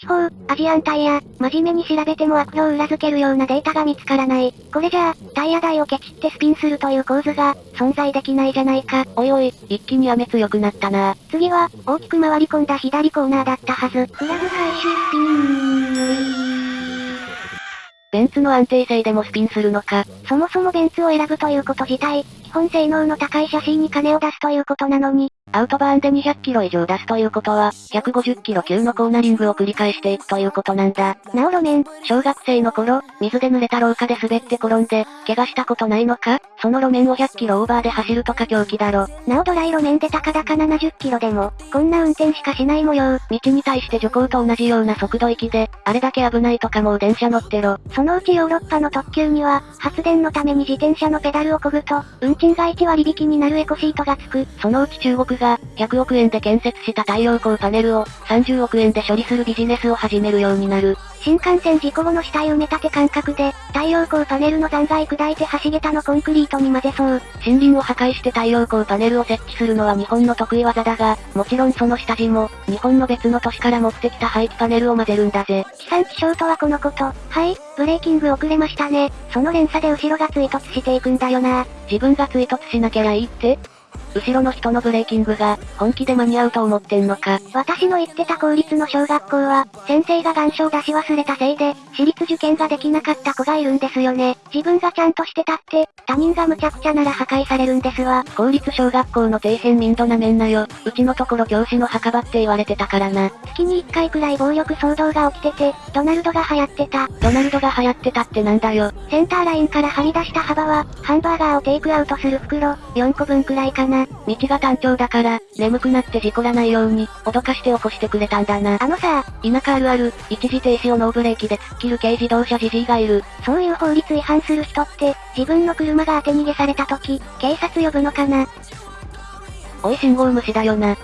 地方、アジアンタイヤ、真面目に調べても悪評を裏付けるようなデータが見つからない。これじゃあ、タイヤ台をケチってスピンするという構図が、存在できないじゃないか。おいおい、一気に雨強くなったな。次は、大きく回り込んだ左コーナーだったはず。フラグ回収スピンベンツの安定性でもスピンするのか。そもそもベンツを選ぶということ自体、基本性能の高いシャシーに金を出すということなのに、アウトバーンで200キロ以上出すということは、150キロ級のコーナリングを繰り返していくということなんだ。なお路面。小学生の頃、水で濡れた廊下で滑って転んで、怪我したことないのか？その路面を100キロオーバーで走るとか狂気だろ。なおドライ路面で高々70キロでも、こんな運転しかしない模様。道に対して徐行と同じような速度域で、あれだけ危ないとかもう電車乗ってろ。そのうちヨーロッパの特急には、発電のために自転車のペダルを漕ぐと、運賃が1割引きになるエコシートがつく。そのうち中国が、100億円で建設した太陽光パネルを、30億円で処理するビジネスを始めるようになる。新幹線事故後の死体埋め立て感覚で、太陽光パネルの残骸砕いて橋桁のコンクリートに混ぜそう。森林を破壊して太陽光パネルを設置するのは日本の得意技だが、もちろんその下地も、日本の別の都市から持ってきた廃棄パネルを混ぜるんだぜ。地産地消とはこのこと。はい、ブレーキング遅れましたね。その連鎖で後ろが追突していくんだよな。自分が追突しなきゃいいって？後ろの人のブレーキングが、本気で間に合うと思ってんのか。私の言ってた公立の小学校は、先生が願書を出し忘れたせいで、私立受験ができなかった子がいるんですよね。自分がちゃんとしてたって、他人が無茶苦茶なら破壊されるんですわ。公立小学校の底辺民度なめんなよ。うちのところ教師の墓場って言われてたからな。月に1回くらい暴力騒動が起きてて、ドナルドが流行ってた。ドナルドが流行ってたってなんだよ。センターラインからはみ出した幅は、ハンバーガーをテイクアウトする袋、4個分くらいかな。道が単調だから、眠くなって事故らないように、脅かして起こしてくれたんだな。あのさ、田舎あるある、一時停止をノーブレーキで突っ切る軽自動車じじいがいる。そういう法律違反する人って、自分の車が当て逃げされた時、警察呼ぶのかな？おい信号無視だよな。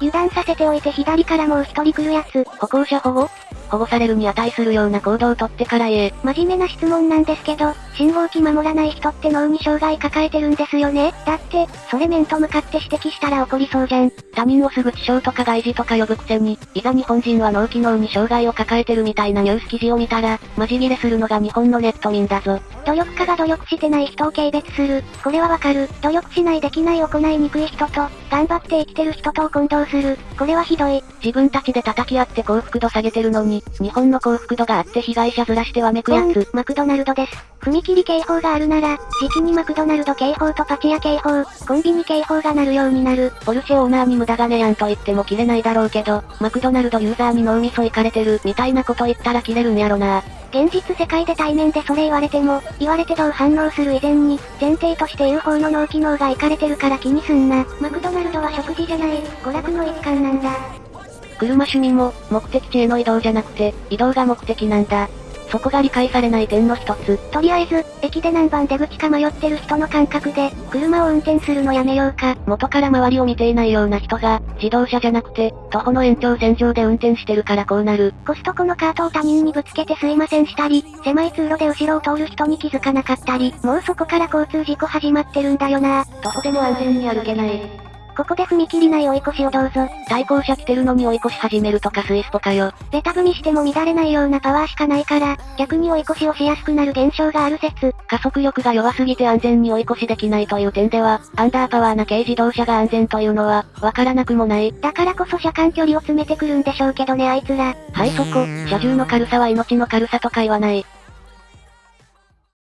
油断させておいて左からもう一人来るやつ。歩行者保護？保護されるに値するような行動をとってから言え。真面目な質問なんですけど、信号機守らない人って脳に障害抱えてるんですよねだって、それ面と向かって指摘したら怒りそうじゃん。他人をすぐ地匠とか外事とか呼ぶくせに、いざ日本人は脳機能に障害を抱えてるみたいなニュース記事を見たら、マジギレするのが日本のネット民だぞ。努力家が努力してない人を軽蔑する。これはわかる。努力しないできない行いにくい人と、頑張って生きてる人とを混同する。これはひどい。自分たちで叩き合って幸福度下げてるのに、日本の幸福度があって被害者ずらしてわめくやつ。マクドナルドです。踏切警報があるなら、時期にマクドナルド警報とパチ屋警報、コンビニ警報が鳴るようになる。ポルシェオーナーに無駄金やんと言っても切れないだろうけど、マクドナルドユーザーに脳みそいかれてる、みたいなこと言ったら切れるんやろな。現実世界で対面でそれ言われても、言われてどう反応する以前に、前提として言う方の脳機能がいかれてるから気にすんな。マクドナルドは食事じゃない、娯楽の一環なんだ。車趣味も、目的地への移動じゃなくて、移動が目的なんだ。そこが理解されない点の一つ。とりあえず、駅で何番出口か迷ってる人の感覚で、車を運転するのやめようか。元から周りを見ていないような人が、自動車じゃなくて、徒歩の延長線上で運転してるからこうなる。コストコのカートを他人にぶつけてすいませんしたり、狭い通路で後ろを通る人に気づかなかったり、もうそこから交通事故始まってるんだよな。徒歩でも安全に歩けない。ここで踏切ない追い越しをどうぞ。対向車来てるのに追い越し始めるとかスイスポかよ。ベタ踏みしても乱れないようなパワーしかないから、逆に追い越しをしやすくなる現象がある説。加速力が弱すぎて安全に追い越しできないという点では、アンダーパワーな軽自動車が安全というのは、わからなくもない。だからこそ車間距離を詰めてくるんでしょうけどねあいつら。はいそこ、車重の軽さは命の軽さとか言わない。